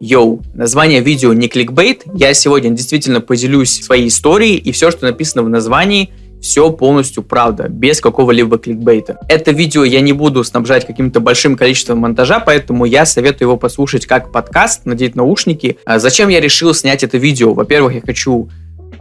Йоу, название видео не кликбейт, я сегодня действительно поделюсь своей историей, и все, что написано в названии, все полностью правда, без какого-либо кликбейта. Это видео я не буду снабжать каким-то большим количеством монтажа, поэтому я советую его послушать как подкаст, надеть наушники. А зачем я решил снять это видео? Во-первых, я хочу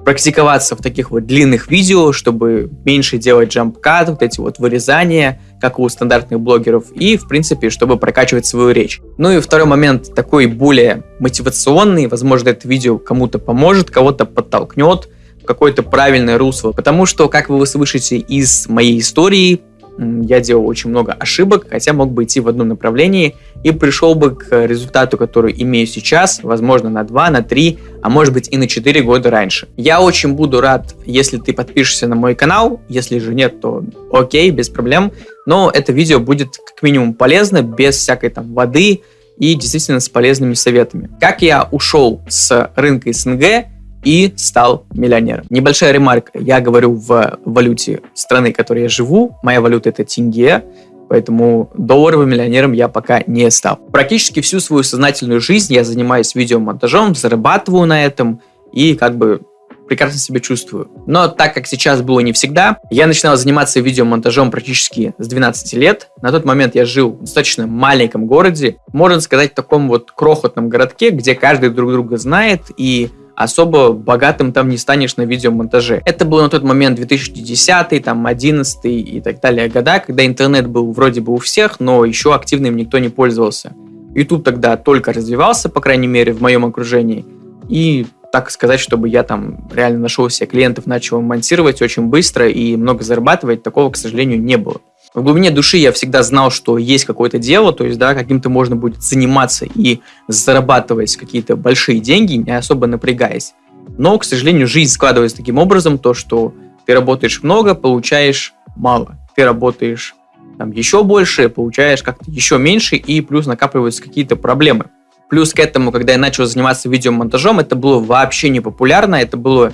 практиковаться в таких вот длинных видео, чтобы меньше делать джамп-кат, вот эти вот вырезания, как у стандартных блогеров, и, в принципе, чтобы прокачивать свою речь. Ну и второй момент, такой более мотивационный, возможно, это видео кому-то поможет, кого-то подтолкнет, какое-то правильное русло, потому что, как вы услышите из моей истории, я делал очень много ошибок, хотя мог бы идти в одном направлении и пришел бы к результату, который имею сейчас, возможно, на 2, на 3, а может быть и на 4 года раньше. Я очень буду рад, если ты подпишешься на мой канал, если же нет, то окей, без проблем, но это видео будет как минимум полезно, без всякой там воды и действительно с полезными советами. Как я ушел с рынка СНГ, и стал миллионером. Небольшая ремарка. Я говорю в валюте страны, в которой я живу. Моя валюта это тенге. Поэтому долларовым миллионером я пока не стал. Практически всю свою сознательную жизнь я занимаюсь видеомонтажом, зарабатываю на этом и как бы прекрасно себя чувствую. Но так как сейчас было не всегда, я начинал заниматься видеомонтажом практически с 12 лет. На тот момент я жил в достаточно маленьком городе, можно сказать, в таком вот крохотном городке, где каждый друг друга знает и особо богатым там не станешь на видеомонтаже. Это был на тот момент 2010, там 11 и так далее года, когда интернет был вроде бы у всех, но еще активно им никто не пользовался. YouTube тогда только развивался, по крайней мере, в моем окружении. И так сказать, чтобы я там реально нашел себе клиентов, начал монтировать очень быстро и много зарабатывать, такого, к сожалению, не было в глубине души я всегда знал, что есть какое-то дело, то есть, да, каким-то можно будет заниматься и зарабатывать какие-то большие деньги, не особо напрягаясь. Но, к сожалению, жизнь складывается таким образом, то, что ты работаешь много, получаешь мало. Ты работаешь там еще больше, получаешь как-то еще меньше, и плюс накапливаются какие-то проблемы. Плюс к этому, когда я начал заниматься видеомонтажом, это было вообще не популярно, это было,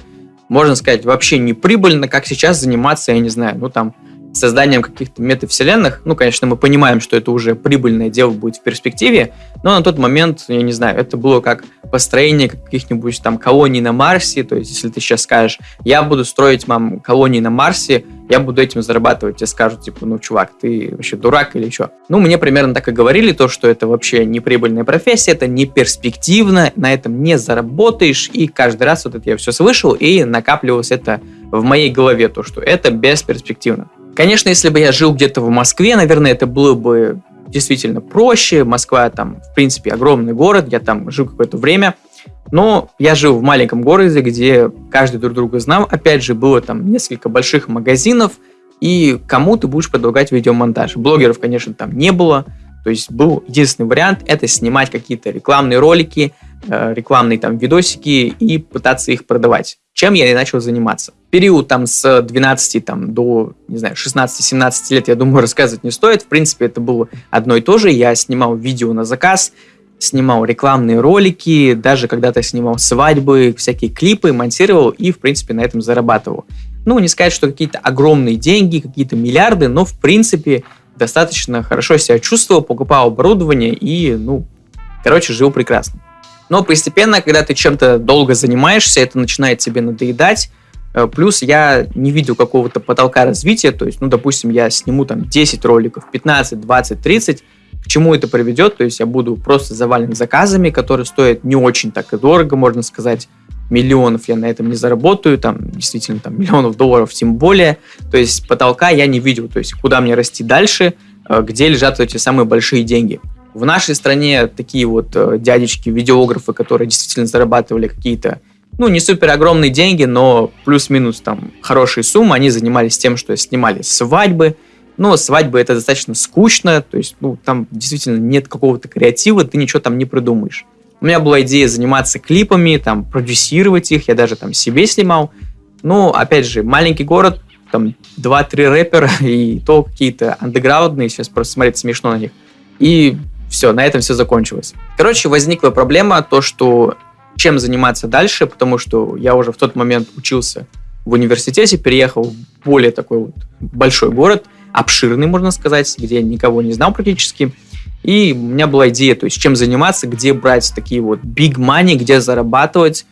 можно сказать, вообще не прибыльно, как сейчас заниматься, я не знаю, ну там, созданием каких-то метавселенных. Ну, конечно, мы понимаем, что это уже прибыльное дело будет в перспективе, но на тот момент, я не знаю, это было как построение каких-нибудь там колоний на Марсе. То есть, если ты сейчас скажешь, я буду строить, мам, колонии на Марсе, я буду этим зарабатывать, тебе скажут, типа, ну, чувак, ты вообще дурак или что? Ну, мне примерно так и говорили, то, что это вообще не прибыльная профессия, это не перспективно, на этом не заработаешь, и каждый раз вот это я все слышал, и накапливалось это в моей голове, то, что это бесперспективно. Конечно, если бы я жил где-то в Москве, наверное, это было бы действительно проще. Москва там, в принципе, огромный город, я там жил какое-то время. Но я жил в маленьком городе, где каждый друг друга знал. Опять же, было там несколько больших магазинов, и кому ты будешь предлагать видеомонтаж. Блогеров, конечно, там не было. То есть был единственный вариант – это снимать какие-то рекламные ролики, рекламные там видосики и пытаться их продавать чем я и начал заниматься. Период там с 12 там, до, не знаю, 16-17 лет, я думаю, рассказывать не стоит. В принципе, это было одно и то же. Я снимал видео на заказ, снимал рекламные ролики, даже когда-то снимал свадьбы, всякие клипы, монтировал и, в принципе, на этом зарабатывал. Ну, не сказать, что какие-то огромные деньги, какие-то миллиарды, но, в принципе, достаточно хорошо себя чувствовал, покупал оборудование и, ну, короче, жил прекрасно. Но постепенно, когда ты чем-то долго занимаешься, это начинает тебе надоедать. Э, плюс я не видел какого-то потолка развития, то есть, ну, допустим, я сниму там 10 роликов, 15, 20, 30, к чему это приведет, то есть я буду просто завален заказами, которые стоят не очень так и дорого, можно сказать, миллионов я на этом не заработаю, там действительно там миллионов долларов тем более, то есть потолка я не видел, то есть куда мне расти дальше, э, где лежат эти самые большие деньги. В нашей стране такие вот э, дядечки-видеографы, которые действительно зарабатывали какие-то, ну, не супер огромные деньги, но плюс-минус там хорошие суммы, они занимались тем, что снимали свадьбы, но свадьбы это достаточно скучно, то есть, ну, там действительно нет какого-то креатива, ты ничего там не придумаешь. У меня была идея заниматься клипами, там, продюсировать их, я даже там себе снимал. Ну, опять же, маленький город, там, 2-3 рэпера, и то какие-то андеграундные, сейчас просто смотреть смешно на них. И все, на этом все закончилось. Короче, возникла проблема, то, что чем заниматься дальше, потому что я уже в тот момент учился в университете, переехал в более такой вот большой город, обширный, можно сказать, где я никого не знал практически. И у меня была идея, то есть чем заниматься, где брать такие вот big money, где зарабатывать.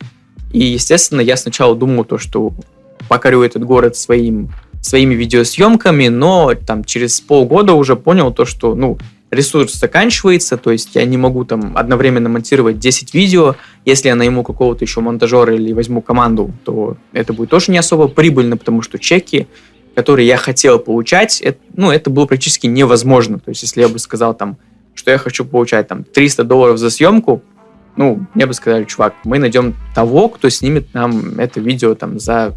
И, естественно, я сначала думал то, что покорю этот город своим, своими видеосъемками, но там через полгода уже понял то, что, ну, ресурс заканчивается, то есть я не могу там одновременно монтировать 10 видео. Если я найму какого-то еще монтажера или возьму команду, то это будет тоже не особо прибыльно, потому что чеки, которые я хотел получать, это, ну, это было практически невозможно. То есть если я бы сказал там, что я хочу получать там 300 долларов за съемку, ну, мне бы сказали, чувак, мы найдем того, кто снимет нам это видео там за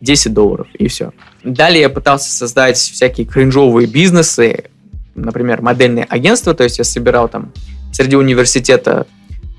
10 долларов, и все. Далее я пытался создать всякие кринжовые бизнесы, например, модельные агентства, то есть я собирал там среди университета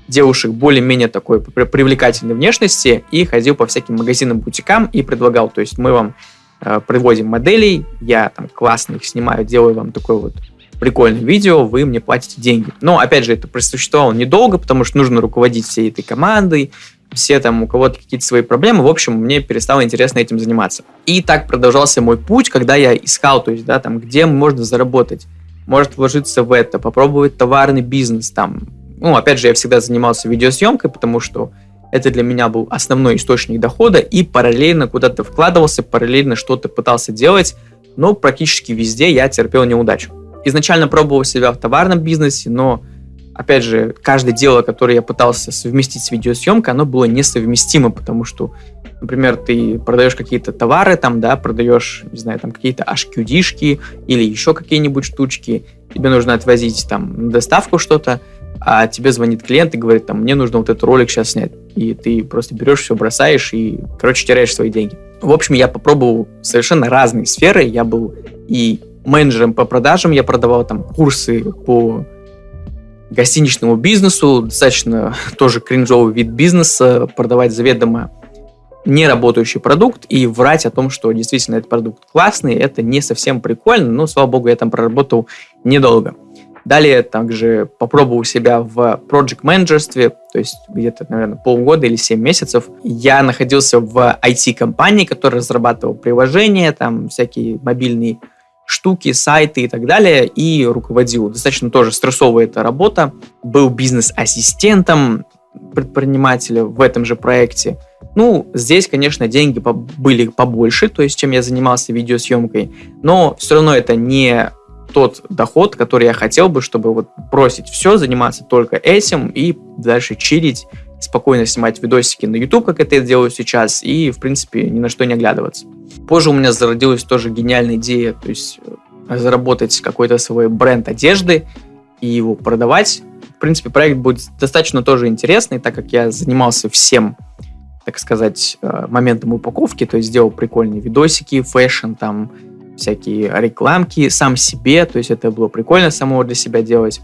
девушек более-менее такой привлекательной внешности и ходил по всяким магазинам, бутикам и предлагал, то есть мы вам э, приводим моделей, я там классно их снимаю, делаю вам такой вот прикольное видео, вы мне платите деньги. Но, опять же, это просуществовало недолго, потому что нужно руководить всей этой командой, все там, у кого-то какие-то свои проблемы. В общем, мне перестало интересно этим заниматься. И так продолжался мой путь, когда я искал, то есть, да, там, где можно заработать. Может вложиться в это, попробовать товарный бизнес там. Ну, опять же, я всегда занимался видеосъемкой, потому что это для меня был основной источник дохода, и параллельно куда-то вкладывался, параллельно что-то пытался делать, но практически везде я терпел неудачу изначально пробовал себя в товарном бизнесе, но, опять же, каждое дело, которое я пытался совместить с видеосъемкой, оно было несовместимо, потому что, например, ты продаешь какие-то товары, там, да, продаешь, не знаю, там, какие-то HQD-шки или еще какие-нибудь штучки, тебе нужно отвозить там доставку что-то, а тебе звонит клиент и говорит, там, мне нужно вот этот ролик сейчас снять. И ты просто берешь все, бросаешь и, короче, теряешь свои деньги. В общем, я попробовал совершенно разные сферы. Я был и менеджером по продажам, я продавал там курсы по гостиничному бизнесу, достаточно тоже кринжовый вид бизнеса, продавать заведомо не работающий продукт и врать о том, что действительно этот продукт классный, это не совсем прикольно, но, слава богу, я там проработал недолго. Далее также попробовал себя в project менеджерстве, то есть где-то, наверное, полгода или 7 месяцев. Я находился в IT-компании, которая разрабатывала приложения, там всякие мобильные штуки, сайты и так далее, и руководил. Достаточно тоже стрессовая эта работа. Был бизнес-ассистентом предпринимателя в этом же проекте. Ну, здесь, конечно, деньги были побольше, то есть, чем я занимался видеосъемкой, но все равно это не тот доход, который я хотел бы, чтобы вот бросить все, заниматься только этим и дальше чилить спокойно снимать видосики на YouTube, как это я делаю сейчас, и, в принципе, ни на что не оглядываться. Позже у меня зародилась тоже гениальная идея, то есть э, заработать какой-то свой бренд одежды и его продавать. Принципе, проект будет достаточно тоже интересный, так как я занимался всем, так сказать, э, моментом упаковки, то есть сделал прикольные видосики, fashion, там, всякие рекламки сам себе, то есть это было прикольно самого для себя делать.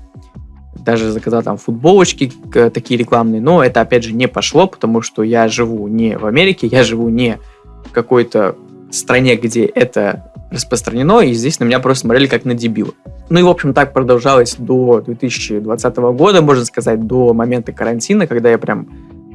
Даже заказал там футболочки такие рекламные, но это опять же не пошло, потому что я живу не в Америке, я живу не в какой-то стране, где это распространено, и здесь на меня просто смотрели как на дебила. Ну и, в общем, так продолжалось до 2020 года, можно сказать, до момента карантина, когда я прям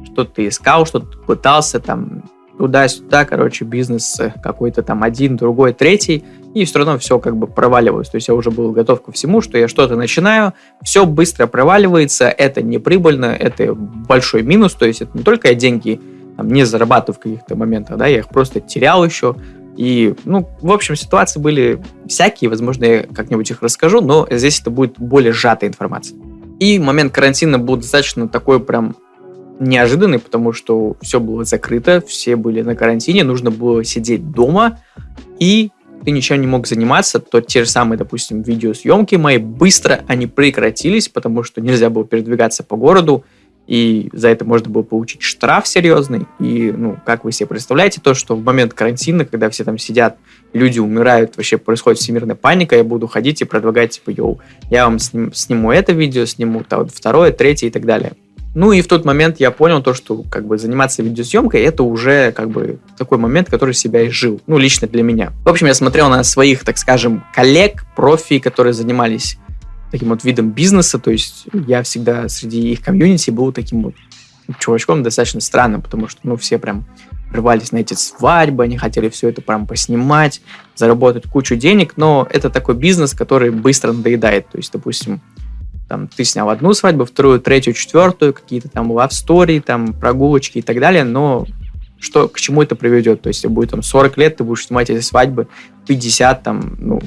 что-то искал, что-то пытался, там, туда-сюда, короче, бизнес какой-то там один, другой, третий, и все равно все как бы проваливалось. То есть я уже был готов ко всему, что я что-то начинаю, все быстро проваливается, это не прибыльно, это большой минус, то есть это не только я деньги там, не зарабатываю в каких-то моментах, да, я их просто терял еще, и, ну, в общем, ситуации были всякие, возможно, я как-нибудь их расскажу, но здесь это будет более сжатая информация. И момент карантина был достаточно такой прям неожиданный, потому что все было закрыто, все были на карантине, нужно было сидеть дома, и ты ничем не мог заниматься, то те же самые, допустим, видеосъемки мои, быстро они прекратились, потому что нельзя было передвигаться по городу, и за это можно было получить штраф серьезный. И, ну, как вы себе представляете, то, что в момент карантина, когда все там сидят, люди умирают, вообще происходит всемирная паника, я буду ходить и предлагать, типа, йоу, я вам сним, сниму это видео, сниму то, второе, третье и так далее. Ну и в тот момент я понял то, что как бы заниматься видеосъемкой это уже как бы такой момент, который себя изжил. Ну, лично для меня. В общем, я смотрел на своих, так скажем, коллег, профи, которые занимались таким вот видом бизнеса. То есть я всегда среди их комьюнити был таким вот чувачком достаточно странным, потому что, ну, все прям рвались на эти свадьбы, они хотели все это прям поснимать, заработать кучу денег, но это такой бизнес, который быстро надоедает. То есть, допустим, там, ты снял одну свадьбу, вторую, третью, четвертую, какие-то там story, там, прогулочки и так далее, но что, к чему это приведет? То есть, если будет там 40 лет, ты будешь снимать эти свадьбы, 50 там, ну,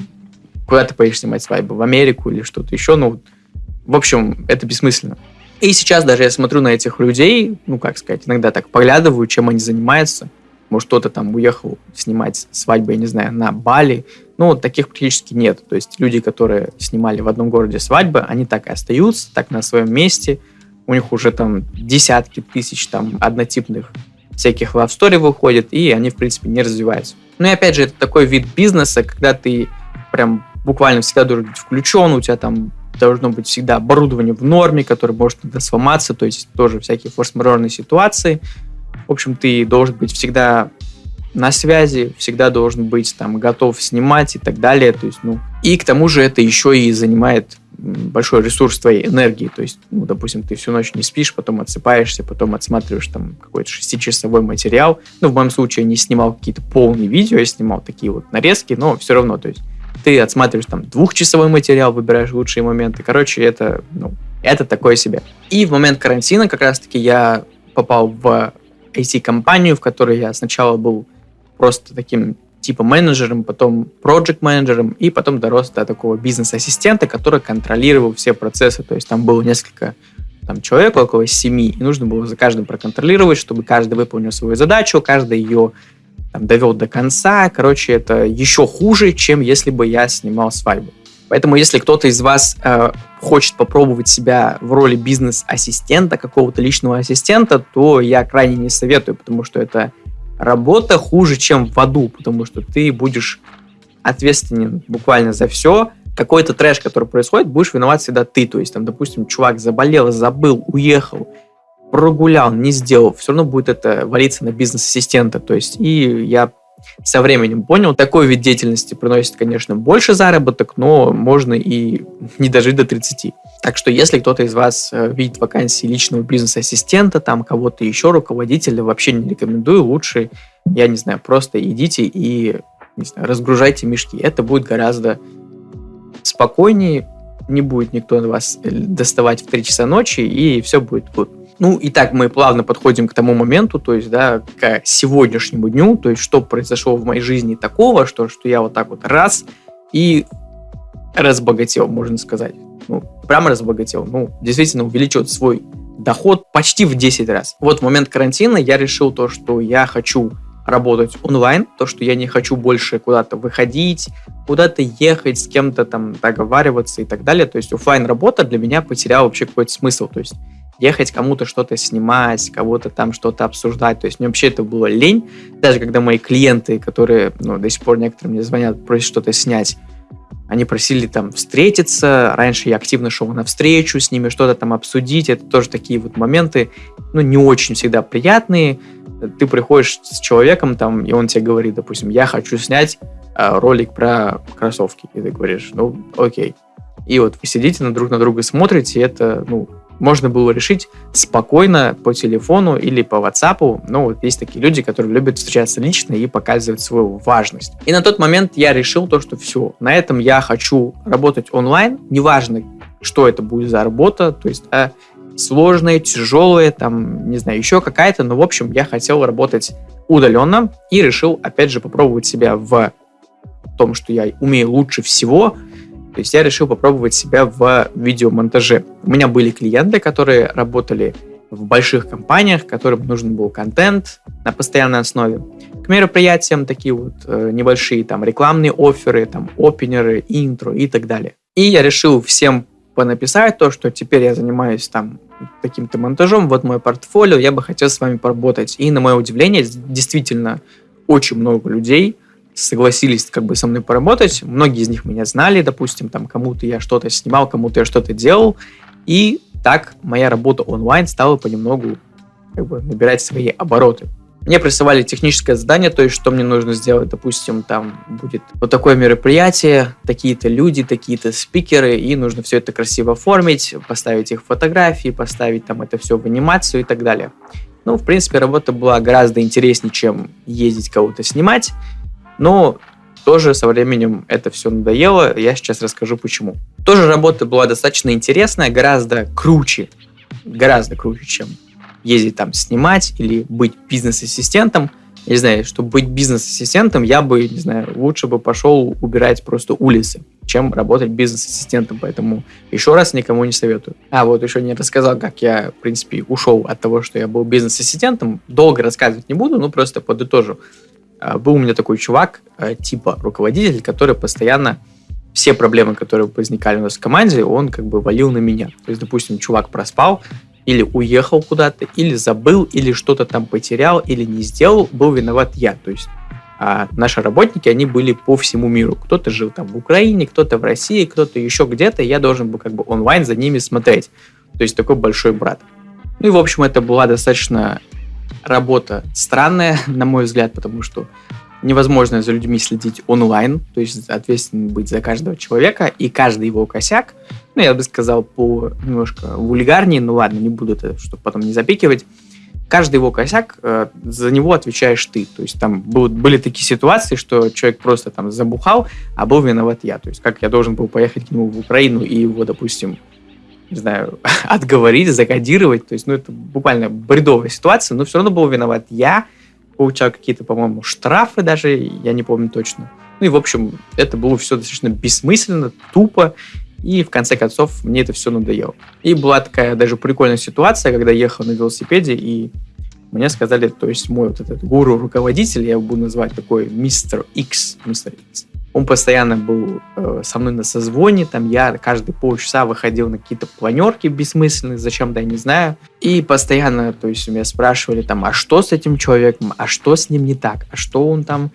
куда ты поедешь снимать свадьбу? В Америку или что-то еще? Ну, в общем, это бессмысленно. И сейчас даже я смотрю на этих людей, ну, как сказать, иногда так поглядываю, чем они занимаются. Может, кто-то там уехал снимать свадьбу, я не знаю, на Бали. Ну, таких практически нет. То есть люди, которые снимали в одном городе свадьбы, они так и остаются, так на своем месте. У них уже там десятки тысяч там однотипных всяких love story выходит, и они, в принципе, не развиваются. Ну и опять же, это такой вид бизнеса, когда ты прям буквально всегда должен быть включен, у тебя там должно быть всегда оборудование в норме, которое может иногда сломаться, то есть тоже всякие форс-мажорные ситуации. В общем, ты должен быть всегда на связи, всегда должен быть там готов снимать и так далее. То есть, ну, и к тому же это еще и занимает большой ресурс твоей энергии. То есть, ну, допустим, ты всю ночь не спишь, потом отсыпаешься, потом отсматриваешь там какой-то шестичасовой материал. Ну, в моем случае я не снимал какие-то полные видео, я снимал такие вот нарезки, но все равно, то есть ты отсматриваешь там двухчасовой материал, выбираешь лучшие моменты. Короче, это, ну, это такое себе. И в момент карантина как раз-таки я попал в IT-компанию, в которой я сначала был просто таким типа менеджером, потом project менеджером и потом дорос до такого бизнес-ассистента, который контролировал все процессы. То есть там было несколько там, человек, около семи, и нужно было за каждым проконтролировать, чтобы каждый выполнил свою задачу, каждый ее там, довел до конца. Короче, это еще хуже, чем если бы я снимал свадьбу. Поэтому, если кто-то из вас э, хочет попробовать себя в роли бизнес-ассистента, какого-то личного ассистента, то я крайне не советую, потому что это работа хуже, чем в аду, потому что ты будешь ответственен буквально за все. Какой-то трэш, который происходит, будешь виноват всегда ты. То есть, там, допустим, чувак заболел, забыл, уехал, прогулял, не сделал, все равно будет это валиться на бизнес-ассистента. То есть, и я со временем понял, такой вид деятельности приносит, конечно, больше заработок, но можно и не дожить до 30. Так что, если кто-то из вас э, видит вакансии личного бизнес-ассистента, там кого-то еще, руководителя, вообще не рекомендую. Лучше, я не знаю, просто идите и не знаю, разгружайте мешки. Это будет гораздо спокойнее, не будет никто вас э, доставать в 3 часа ночи, и все будет good. Ну, и так мы плавно подходим к тому моменту, то есть, да, к сегодняшнему дню, то есть, что произошло в моей жизни такого, что, что я вот так вот раз и разбогател, можно сказать. Ну, прямо разбогател. Ну, действительно увеличил свой доход почти в 10 раз. Вот в момент карантина я решил то, что я хочу работать онлайн, то, что я не хочу больше куда-то выходить, куда-то ехать, с кем-то там договариваться и так далее. То есть офлайн работа для меня потеряла вообще какой-то смысл. То есть ехать кому-то что-то снимать, кого-то там что-то обсуждать. То есть мне вообще это было лень. Даже когда мои клиенты, которые ну, до сих пор некоторым мне звонят, просят что-то снять, они просили там встретиться. Раньше я активно шел на встречу с ними, что-то там обсудить. Это тоже такие вот моменты, ну, не очень всегда приятные. Ты приходишь с человеком там, и он тебе говорит, допустим, я хочу снять э, ролик про кроссовки. И ты говоришь, ну, окей. И вот вы сидите на друг на друга смотрите, и это, ну, можно было решить спокойно по телефону или по WhatsApp. Ну, вот есть такие люди, которые любят встречаться лично и показывать свою важность. И на тот момент я решил то, что все, на этом я хочу работать онлайн, неважно, что это будет за работа, то есть а, сложная, тяжелая, там, не знаю, еще какая-то, но, в общем, я хотел работать удаленно и решил, опять же, попробовать себя в том, что я умею лучше всего, то есть я решил попробовать себя в видеомонтаже. У меня были клиенты, которые работали в больших компаниях, которым нужен был контент на постоянной основе. К мероприятиям такие вот э, небольшие там рекламные оферы, там опенеры, интро и так далее. И я решил всем понаписать то, что теперь я занимаюсь там каким-то монтажом, вот мое портфолио, я бы хотел с вами поработать. И на мое удивление, действительно очень много людей согласились как бы со мной поработать. Многие из них меня знали, допустим, там кому-то я что-то снимал, кому-то я что-то делал. И так моя работа онлайн стала понемногу как бы набирать свои обороты. Мне присылали техническое задание, то есть что мне нужно сделать, допустим, там будет вот такое мероприятие, такие-то люди, такие-то спикеры, и нужно все это красиво оформить, поставить их фотографии, поставить там это все в анимацию и так далее. Ну, в принципе, работа была гораздо интереснее, чем ездить кого-то снимать. Но тоже со временем это все надоело, я сейчас расскажу почему. Тоже работа была достаточно интересная, гораздо круче, гораздо круче, чем ездить там снимать или быть бизнес-ассистентом. Не знаю, чтобы быть бизнес-ассистентом, я бы, не знаю, лучше бы пошел убирать просто улицы, чем работать бизнес-ассистентом. Поэтому еще раз никому не советую. А вот еще не рассказал, как я, в принципе, ушел от того, что я был бизнес-ассистентом. Долго рассказывать не буду, но просто подытожу. А, был у меня такой чувак, а, типа руководитель, который постоянно все проблемы, которые возникали у нас в команде, он как бы валил на меня. То есть, допустим, чувак проспал, или уехал куда-то, или забыл, или что-то там потерял, или не сделал, был виноват я. То есть а наши работники, они были по всему миру. Кто-то жил там в Украине, кто-то в России, кто-то еще где-то, я должен был как бы онлайн за ними смотреть. То есть такой большой брат. Ну и, в общем, это была достаточно работа странная, на мой взгляд, потому что невозможно за людьми следить онлайн, то есть ответственным быть за каждого человека, и каждый его косяк, ну, я бы сказал, по немножко вульгарнее, ну ладно, не буду это, чтобы потом не запикивать, каждый его косяк, э, за него отвечаешь ты. То есть там был, были такие ситуации, что человек просто там забухал, а был виноват я. То есть как я должен был поехать к нему в Украину и его, допустим, не знаю, отговорить, закодировать. То есть, ну, это буквально бредовая ситуация, но все равно был виноват я, получал какие-то, по-моему, штрафы даже, я не помню точно. Ну и, в общем, это было все достаточно бессмысленно, тупо, и в конце концов мне это все надоело. И была такая даже прикольная ситуация, когда ехал на велосипеде, и мне сказали, то есть мой вот этот гуру-руководитель, я его буду называть такой мистер X, мистер X, он постоянно был э, со мной на созвоне, там я каждые полчаса выходил на какие-то планерки бессмысленные, зачем-то я не знаю. И постоянно, то есть меня спрашивали там, а что с этим человеком, а что с ним не так, а что он там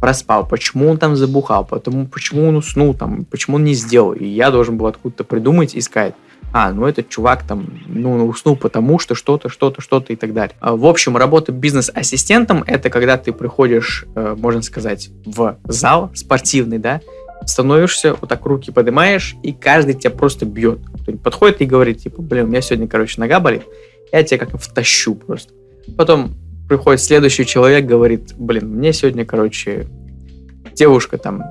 проспал, почему он там забухал, потому, почему он уснул там, почему он не сделал. И я должен был откуда-то придумать, искать а, ну этот чувак там, ну, уснул потому что что-то, что-то, что-то и так далее. А, в общем, работа бизнес-ассистентом — это когда ты приходишь, э, можно сказать, в зал спортивный, да, становишься, вот так руки поднимаешь, и каждый тебя просто бьет. Подходит и говорит, типа, блин, у меня сегодня, короче, нога болит, я тебя как втащу просто. Потом приходит следующий человек, говорит, блин, мне сегодня, короче, девушка там,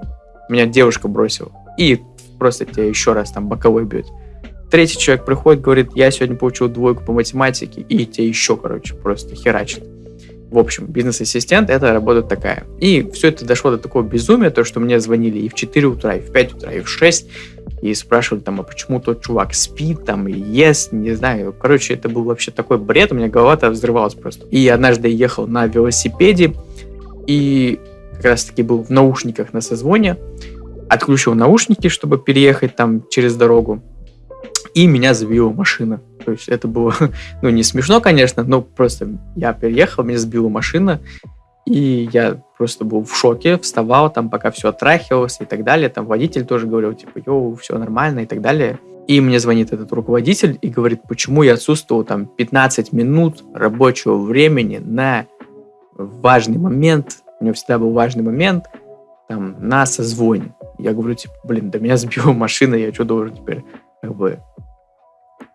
меня девушка бросила, и просто тебя еще раз там боковой бьет. Третий человек приходит, говорит, я сегодня получил двойку по математике, и тебе еще, короче, просто херачит. В общем, бизнес-ассистент — это работа такая. И все это дошло до такого безумия, то, что мне звонили и в 4 утра, и в 5 утра, и в 6, и спрашивали там, а почему тот чувак спит там и ест, не знаю. Короче, это был вообще такой бред, у меня голова-то взрывалась просто. И однажды ехал на велосипеде, и как раз-таки был в наушниках на созвоне, отключил наушники, чтобы переехать там через дорогу, и меня сбила машина. То есть это было, ну, не смешно, конечно, но просто я переехал, меня сбила машина, и я просто был в шоке, вставал там, пока все отрахивалось и так далее. Там водитель тоже говорил, типа, йоу, все нормально и так далее. И мне звонит этот руководитель и говорит, почему я отсутствовал там 15 минут рабочего времени на важный момент, у него всегда был важный момент, там, на созвоне. Я говорю, типа, блин, да меня сбила машина, я что должен теперь как бы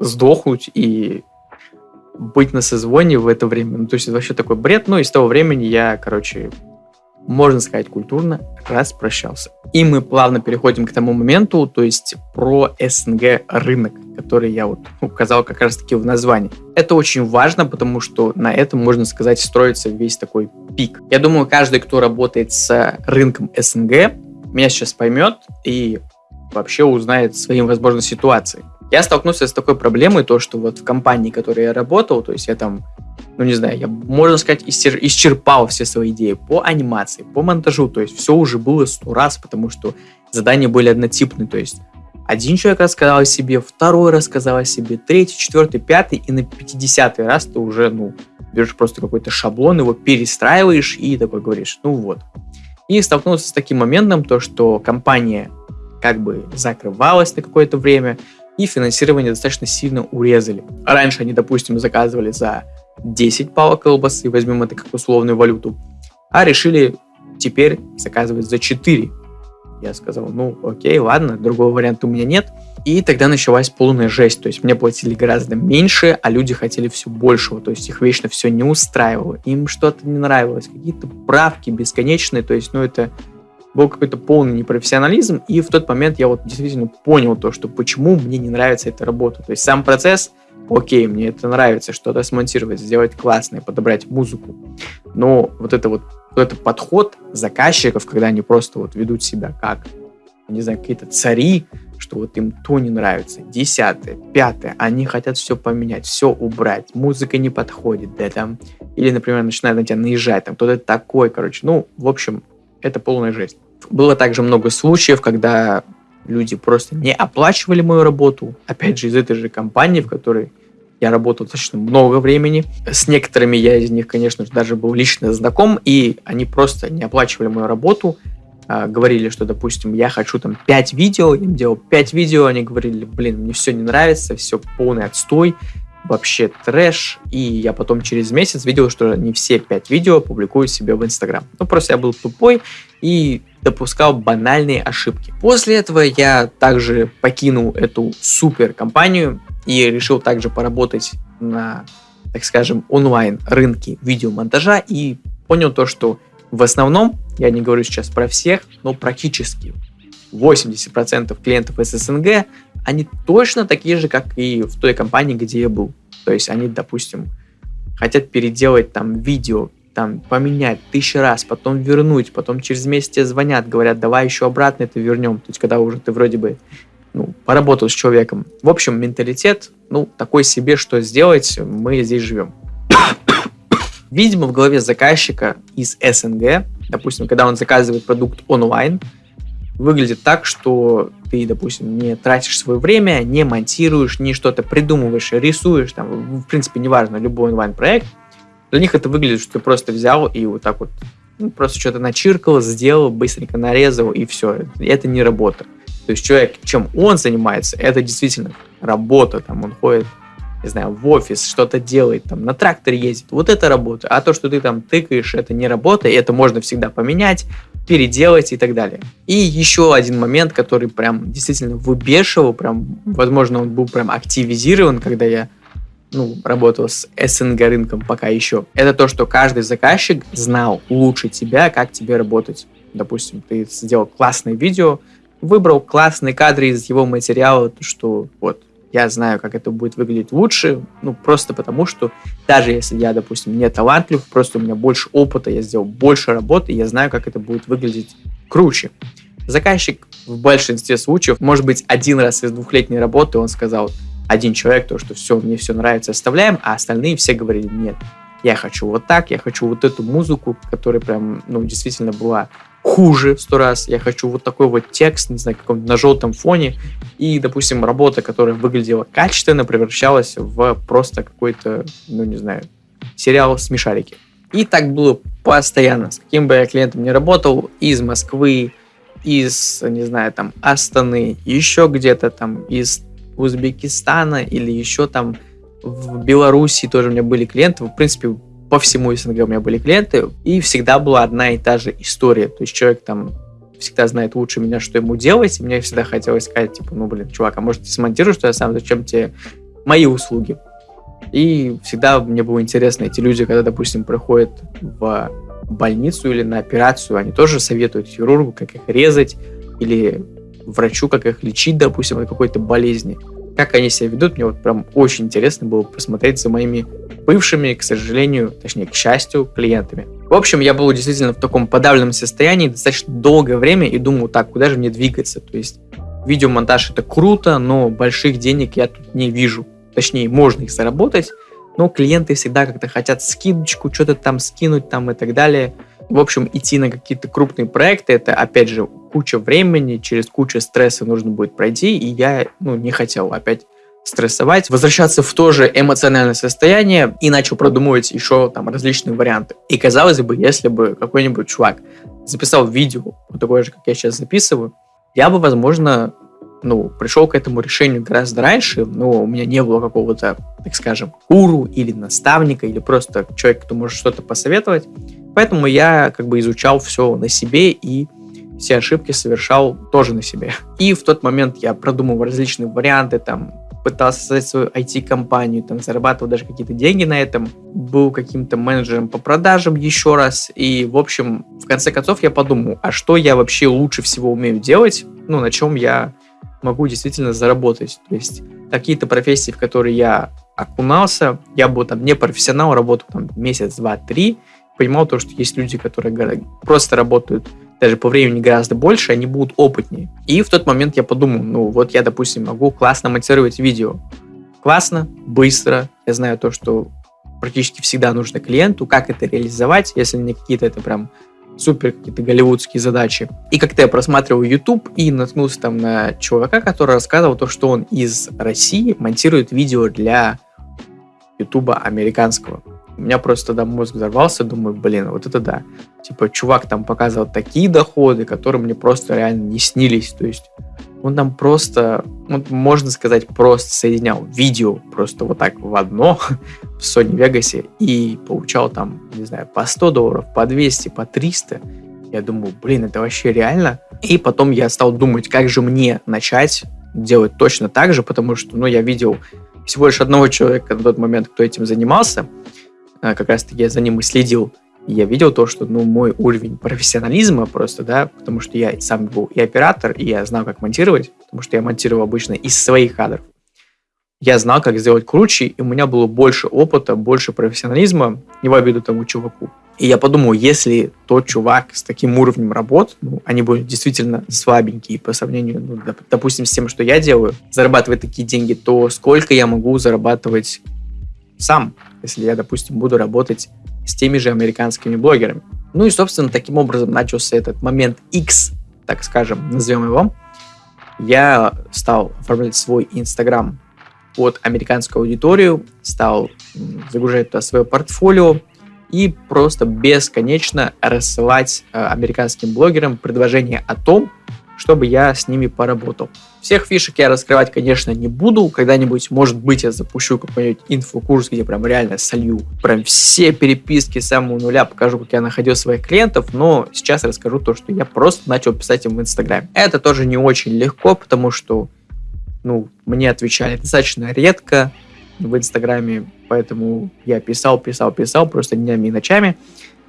сдохнуть и быть на созвоне в это время. Ну, то есть это вообще такой бред. Ну, и с того времени я, короче, можно сказать, культурно распрощался. И мы плавно переходим к тому моменту, то есть про СНГ рынок, который я вот указал как раз-таки в названии. Это очень важно, потому что на этом, можно сказать, строится весь такой пик. Я думаю, каждый, кто работает с рынком СНГ, меня сейчас поймет и вообще узнает своим, возможно, ситуации. Я столкнулся с такой проблемой, то, что вот в компании, в которой я работал, то есть я там, ну не знаю, я, можно сказать, исчерпал все свои идеи по анимации, по монтажу, то есть все уже было сто раз, потому что задания были однотипные, то есть один человек рассказал о себе, второй рассказал о себе, третий, четвертый, пятый, и на пятидесятый раз ты уже, ну, берешь просто какой-то шаблон, его перестраиваешь и такой говоришь, ну вот. И столкнулся с таким моментом, то, что компания как бы закрывалась на какое-то время, и финансирование достаточно сильно урезали. Раньше они, допустим, заказывали за 10 палок колбасы, возьмем это как условную валюту, а решили теперь заказывать за 4. Я сказал, ну окей, ладно, другого варианта у меня нет. И тогда началась полная жесть. То есть мне платили гораздо меньше, а люди хотели все большего. То есть их вечно все не устраивало. Им что-то не нравилось. Какие-то правки бесконечные. То есть, ну это был какой-то полный непрофессионализм, и в тот момент я вот действительно понял то, что почему мне не нравится эта работа. То есть сам процесс, окей, мне это нравится, что-то смонтировать, сделать классное, подобрать музыку, но вот это вот, вот этот подход заказчиков, когда они просто вот ведут себя как, не знаю, какие-то цари, что вот им то не нравится, десятое, пятое, они хотят все поменять, все убрать, музыка не подходит, да, там, или, например, начинают на тебя наезжать, там, кто-то такой, короче, ну, в общем, это полная жесть. Было также много случаев, когда люди просто не оплачивали мою работу. Опять же, из этой же компании, в которой я работал достаточно много времени. С некоторыми я из них, конечно же, даже был лично знаком, и они просто не оплачивали мою работу. А, говорили, что, допустим, я хочу там 5 видео, я им делал 5 видео, они говорили, блин, мне все не нравится, все полный отстой, вообще трэш, и я потом через месяц видел, что не все пять видео публикую себе в Инстаграм. Ну, просто я был тупой и допускал банальные ошибки. После этого я также покинул эту супер компанию и решил также поработать на, так скажем, онлайн рынке видеомонтажа и понял то, что в основном, я не говорю сейчас про всех, но практически 80% клиентов из СНГ, они точно такие же, как и в той компании, где я был. То есть они, допустим, хотят переделать там видео, там поменять тысячу раз, потом вернуть, потом через месяц тебе звонят, говорят, давай еще обратно это вернем. То есть когда уже ты вроде бы ну, поработал с человеком. В общем, менталитет, ну, такой себе, что сделать, мы здесь живем. Видимо, в голове заказчика из СНГ, допустим, когда он заказывает продукт онлайн, выглядит так, что ты, допустим, не тратишь свое время, не монтируешь, не что-то придумываешь, рисуешь, там, в принципе, неважно, любой онлайн-проект, для них это выглядит, что ты просто взял и вот так вот ну, просто что-то начиркал, сделал, быстренько нарезал, и все. Это не работа. То есть человек, чем он занимается, это действительно работа. Там он ходит, не знаю, в офис, что-то делает, там на тракторе ездит. Вот это работа. А то, что ты там тыкаешь, это не работа, и это можно всегда поменять, переделать и так далее. И еще один момент, который прям действительно выбешивал, прям, возможно, он был прям активизирован, когда я ну, работал с СНГ рынком пока еще, это то, что каждый заказчик знал лучше тебя, как тебе работать. Допустим, ты сделал классное видео, выбрал классные кадры из его материала, то что вот я знаю, как это будет выглядеть лучше, ну, просто потому что даже если я, допустим, не талантлив, просто у меня больше опыта, я сделал больше работы, я знаю, как это будет выглядеть круче. Заказчик в большинстве случаев, может быть, один раз из двухлетней работы он сказал, один человек, то, что все, мне все нравится, оставляем, а остальные все говорили, нет, я хочу вот так, я хочу вот эту музыку, которая прям, ну, действительно была хуже сто раз, я хочу вот такой вот текст, не знаю, каком на желтом фоне, и, допустим, работа, которая выглядела качественно, превращалась в просто какой-то, ну, не знаю, сериал смешарики. И так было постоянно, с каким бы я клиентом не работал, из Москвы, из, не знаю, там, Астаны, еще где-то там, из Узбекистана или еще там в Беларуси тоже у меня были клиенты. В принципе, по всему СНГ у меня были клиенты, и всегда была одна и та же история. То есть человек там всегда знает лучше меня, что ему делать, и мне всегда хотелось сказать, типа, ну, блин, чувак, а может, ты смонтируешь, что я сам, зачем тебе мои услуги? И всегда мне было интересно, эти люди, когда, допустим, приходят в больницу или на операцию, они тоже советуют хирургу, как их резать, или врачу, как их лечить, допустим, от какой-то болезни. Как они себя ведут, мне вот прям очень интересно было посмотреть за моими бывшими, к сожалению, точнее, к счастью, клиентами. В общем, я был действительно в таком подавленном состоянии достаточно долгое время и думал, так, куда же мне двигаться? То есть видеомонтаж это круто, но больших денег я тут не вижу. Точнее, можно их заработать, но клиенты всегда как-то хотят скидочку, что-то там скинуть там и так далее. В общем, идти на какие-то крупные проекты, это, опять же, куча времени, через кучу стресса нужно будет пройти, и я, ну, не хотел опять стрессовать, возвращаться в то же эмоциональное состояние и начал продумывать еще там различные варианты. И казалось бы, если бы какой-нибудь чувак записал видео, вот такое же, как я сейчас записываю, я бы, возможно, ну, пришел к этому решению гораздо раньше, но у меня не было какого-то, так скажем, гуру или наставника, или просто человека, кто может что-то посоветовать. Поэтому я как бы изучал все на себе и все ошибки совершал тоже на себе. И в тот момент я продумывал различные варианты, там, пытался создать свою IT-компанию, там, зарабатывал даже какие-то деньги на этом, был каким-то менеджером по продажам еще раз, и, в общем, в конце концов я подумал, а что я вообще лучше всего умею делать, ну, на чем я могу действительно заработать, то есть какие-то профессии, в которые я окунался, я был там не профессионал, работал там месяц, два, три, понимал то, что есть люди, которые просто работают даже по времени гораздо больше, они будут опытнее. И в тот момент я подумал, ну вот я, допустим, могу классно монтировать видео. Классно, быстро. Я знаю то, что практически всегда нужно клиенту, как это реализовать, если не какие-то это прям супер какие-то голливудские задачи. И как-то я просматривал YouTube и наткнулся там на чувака, который рассказывал то, что он из России монтирует видео для YouTube американского. У меня просто тогда мозг взорвался, думаю, блин, вот это да. Типа, чувак там показывал такие доходы, которые мне просто реально не снились. То есть он там просто, вот, можно сказать, просто соединял видео просто вот так в одно в Sony Vegas и получал там, не знаю, по 100 долларов, по 200, по 300. Я думаю, блин, это вообще реально? И потом я стал думать, как же мне начать делать точно так же, потому что, ну, я видел всего лишь одного человека на тот момент, кто этим занимался, а, как раз-таки я за ним и следил. Я видел то, что, ну, мой уровень профессионализма просто, да, потому что я сам был и оператор, и я знал, как монтировать, потому что я монтировал обычно из своих кадров. Я знал, как сделать круче, и у меня было больше опыта, больше профессионализма, не в обиду тому чуваку. И я подумал, если тот чувак с таким уровнем работ, ну, они будут действительно слабенькие по сравнению, ну, допустим, с тем, что я делаю, зарабатывать такие деньги, то сколько я могу зарабатывать сам, если я, допустим, буду работать с теми же американскими блогерами. Ну и, собственно, таким образом начался этот момент X, так скажем, назовем его. Я стал оформлять свой Инстаграм под американскую аудиторию, стал загружать туда свое портфолио и просто бесконечно рассылать э, американским блогерам предложения о том, чтобы я с ними поработал. Всех фишек я раскрывать, конечно, не буду. Когда-нибудь, может быть, я запущу какой-нибудь инфокурс, где прям реально солью прям все переписки с самого нуля, покажу, как я находил своих клиентов, но сейчас расскажу то, что я просто начал писать им в Инстаграме. Это тоже не очень легко, потому что, ну, мне отвечали достаточно редко в Инстаграме, поэтому я писал, писал, писал просто днями и ночами.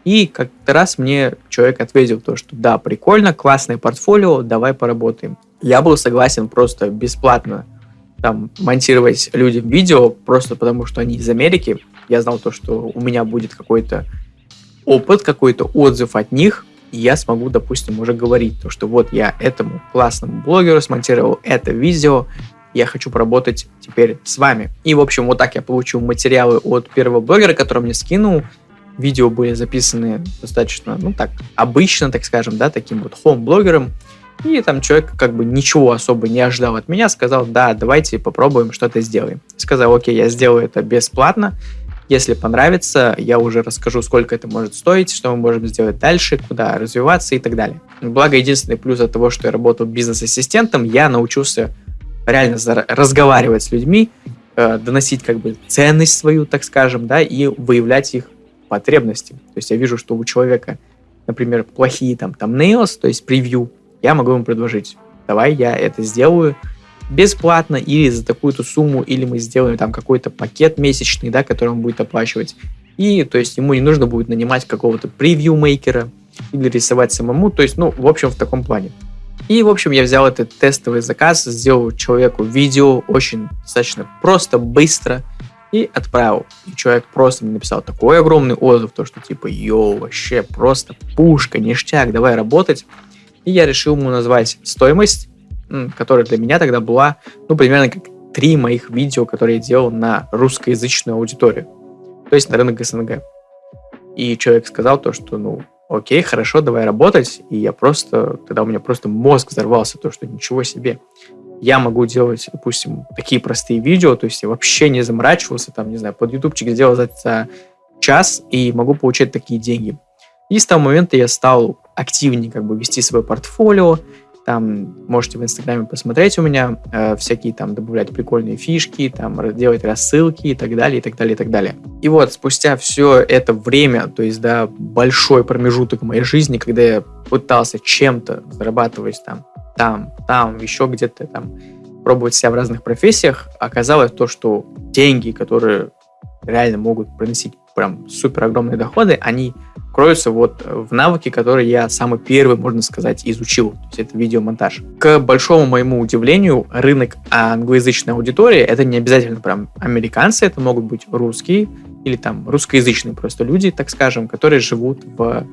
И как-то раз мне человек ответил то, что да, прикольно, классное портфолио, давай поработаем. Я был согласен просто бесплатно там монтировать людям видео, просто потому что они из Америки. Я знал то, что у меня будет какой-то опыт, какой-то отзыв от них, и я смогу, допустим, уже говорить то, что вот я этому классному блогеру смонтировал это видео, я хочу поработать теперь с вами. И, в общем, вот так я получил материалы от первого блогера, который мне скинул, видео были записаны достаточно, ну так, обычно, так скажем, да, таким вот хоум-блогером. И там человек как бы ничего особо не ожидал от меня, сказал, да, давайте попробуем что-то сделаем. Сказал, окей, я сделаю это бесплатно, если понравится, я уже расскажу, сколько это может стоить, что мы можем сделать дальше, куда развиваться и так далее. Благо, единственный плюс от того, что я работал бизнес-ассистентом, я научился реально разговаривать с людьми, э, доносить как бы ценность свою, так скажем, да, и выявлять их потребности. То есть я вижу, что у человека, например, плохие там thumbnails, то есть превью, я могу ему предложить, давай я это сделаю бесплатно или за такую-то сумму, или мы сделаем там какой-то пакет месячный, да, который он будет оплачивать. И, то есть, ему не нужно будет нанимать какого-то превью-мейкера или рисовать самому, то есть, ну, в общем, в таком плане. И, в общем, я взял этот тестовый заказ, сделал человеку видео очень достаточно просто, быстро, и отправил. И человек просто мне написал такой огромный отзыв, то что типа, йоу, вообще просто пушка, ништяк, давай работать. И я решил ему назвать стоимость, которая для меня тогда была, ну, примерно как три моих видео, которые я делал на русскоязычную аудиторию. То есть на рынок СНГ. И человек сказал то, что, ну, окей, хорошо, давай работать. И я просто, тогда у меня просто мозг взорвался, то, что ничего себе я могу делать, допустим, такие простые видео, то есть я вообще не заморачивался, там, не знаю, под ютубчик сделал за, час и могу получать такие деньги. И с того момента я стал активнее как бы вести свое портфолио, там можете в Инстаграме посмотреть у меня э, всякие там добавлять прикольные фишки, там делать рассылки и так далее, и так далее, и так далее. И вот спустя все это время, то есть да, большой промежуток моей жизни, когда я пытался чем-то зарабатывать там там, там, еще где-то там пробовать себя в разных профессиях, оказалось то, что деньги, которые реально могут приносить прям супер огромные доходы, они кроются вот в навыке, которые я самый первый, можно сказать, изучил. То есть это видеомонтаж. К большому моему удивлению, рынок англоязычной аудитории, это не обязательно прям американцы, это могут быть русские или там русскоязычные просто люди, так скажем, которые живут в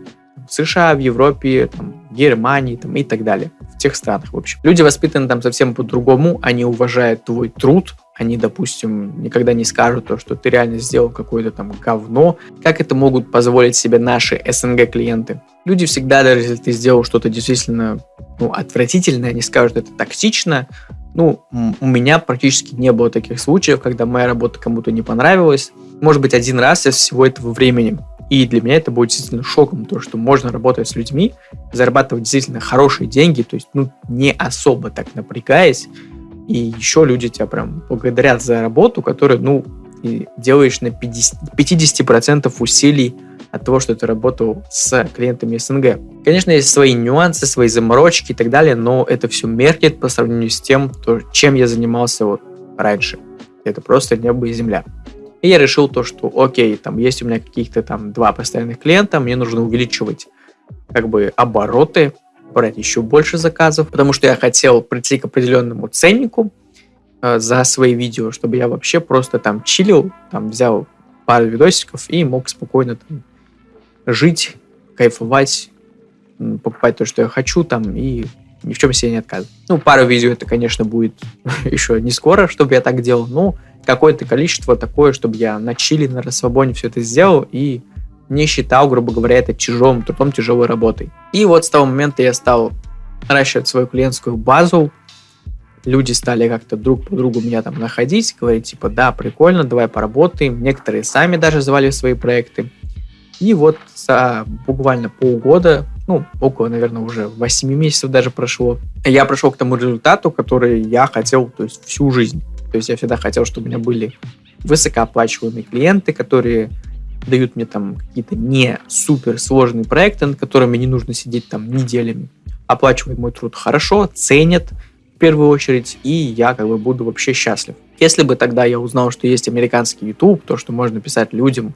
США, в Европе, там, Германии там, и так далее. В тех странах, в общем. Люди воспитаны там совсем по-другому, они уважают твой труд, они, допустим, никогда не скажут то, что ты реально сделал какое-то там говно. Как это могут позволить себе наши СНГ клиенты? Люди всегда, даже если ты сделал что-то действительно ну, отвратительное, они скажут, это токсично. Ну, у меня практически не было таких случаев, когда моя работа кому-то не понравилась. Может быть, один раз из всего этого времени. И для меня это будет действительно шоком, то, что можно работать с людьми, зарабатывать действительно хорошие деньги, то есть, ну, не особо так напрягаясь, и еще люди тебя прям благодарят за работу, которую, ну, делаешь на 50, 50% усилий от того, что ты работал с клиентами СНГ. Конечно, есть свои нюансы, свои заморочки и так далее, но это все меркнет по сравнению с тем, то, чем я занимался вот раньше. Это просто небо и земля. И я решил то, что окей, там есть у меня каких-то там два постоянных клиента, мне нужно увеличивать как бы обороты, брать еще больше заказов, потому что я хотел прийти к определенному ценнику э, за свои видео, чтобы я вообще просто там чилил, там взял пару видосиков и мог спокойно там жить, кайфовать, покупать то, что я хочу там и ни в чем себе не отказывать. Ну, пару видео это, конечно, будет еще не скоро, чтобы я так делал, но какое-то количество такое, чтобы я на чили, на расслабоне все это сделал и не считал, грубо говоря, это тяжелым трудом, тяжелой работой. И вот с того момента я стал наращивать свою клиентскую базу, люди стали как-то друг по другу меня там находить, говорить типа, да, прикольно, давай поработаем. Некоторые сами даже звали свои проекты. И вот за буквально полгода, ну, около, наверное, уже 8 месяцев даже прошло, я пришел к тому результату, который я хотел, то есть всю жизнь. То есть я всегда хотел, чтобы у меня были высокооплачиваемые клиенты, которые дают мне там какие-то не супер сложные проекты, над которыми не нужно сидеть там неделями. Оплачивают мой труд хорошо, ценят в первую очередь, и я как бы буду вообще счастлив. Если бы тогда я узнал, что есть американский YouTube, то, что можно писать людям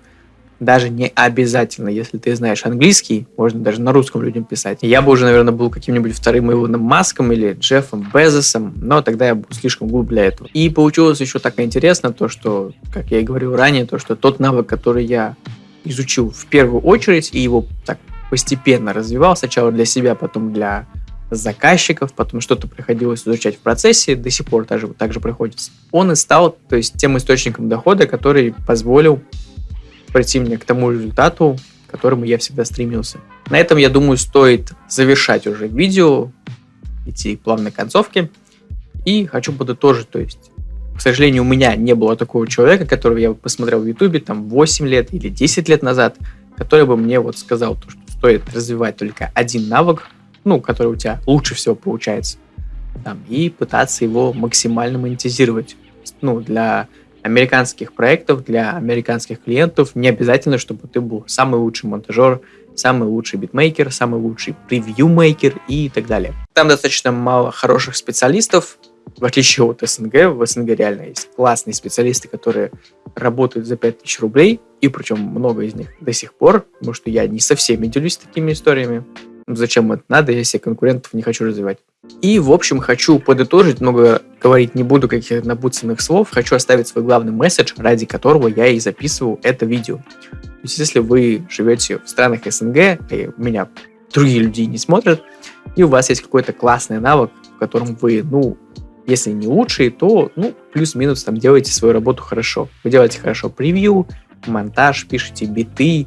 даже не обязательно, если ты знаешь английский, можно даже на русском людям писать. Я бы уже, наверное, был каким-нибудь вторым Илоном Маском или Джеффом Безосом, но тогда я был слишком глуп для этого. И получилось еще так интересно, то, что, как я и говорил ранее, то, что тот навык, который я изучил в первую очередь, и его так постепенно развивал, сначала для себя, потом для заказчиков, потом что-то приходилось изучать в процессе, до сих пор также, также приходится. Он и стал, то есть, тем источником дохода, который позволил прийти мне к тому результату, к которому я всегда стремился. На этом, я думаю, стоит завершать уже видео, идти к плавной концовке. И хочу подытожить, то есть, к сожалению, у меня не было такого человека, которого я посмотрел в Ютубе там 8 лет или 10 лет назад, который бы мне вот сказал, то, что стоит развивать только один навык, ну, который у тебя лучше всего получается, там, и пытаться его максимально монетизировать. Ну, для американских проектов для американских клиентов не обязательно, чтобы ты был самый лучший монтажер, самый лучший битмейкер, самый лучший превью-мейкер и так далее. Там достаточно мало хороших специалистов, в отличие от СНГ. В СНГ реально есть классные специалисты, которые работают за 5000 рублей, и причем много из них до сих пор, потому что я не со всеми делюсь такими историями. Зачем это надо, если конкурентов не хочу развивать. И, в общем, хочу подытожить, много говорить не буду каких-то напутственных слов, хочу оставить свой главный месседж, ради которого я и записываю это видео. То есть, если вы живете в странах СНГ, и меня другие люди не смотрят, и у вас есть какой-то классный навык, в котором вы, ну, если не лучший, то, ну, плюс-минус там делаете свою работу хорошо. Вы делаете хорошо превью, монтаж, пишете биты,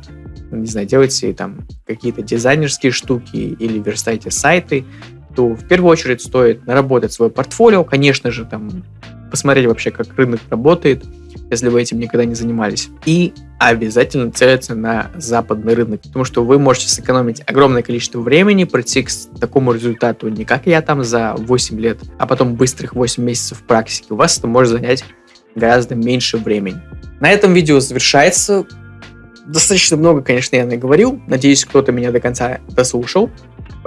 не знаю, делаете там какие-то дизайнерские штуки или верстаете сайты, то в первую очередь стоит наработать свое портфолио, конечно же, там посмотреть вообще, как рынок работает, если вы этим никогда не занимались. И обязательно целиться на западный рынок, потому что вы можете сэкономить огромное количество времени, прийти к такому результату не как я там за 8 лет, а потом быстрых 8 месяцев практики. У вас это может занять гораздо меньше времени. На этом видео завершается. Достаточно много, конечно, я наговорил. Надеюсь, кто-то меня до конца дослушал.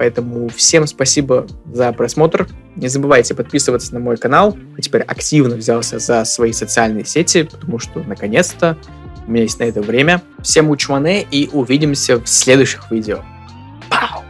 Поэтому всем спасибо за просмотр. Не забывайте подписываться на мой канал. Я теперь активно взялся за свои социальные сети, потому что, наконец-то, у меня есть на это время. Всем учмане и увидимся в следующих видео. Пау!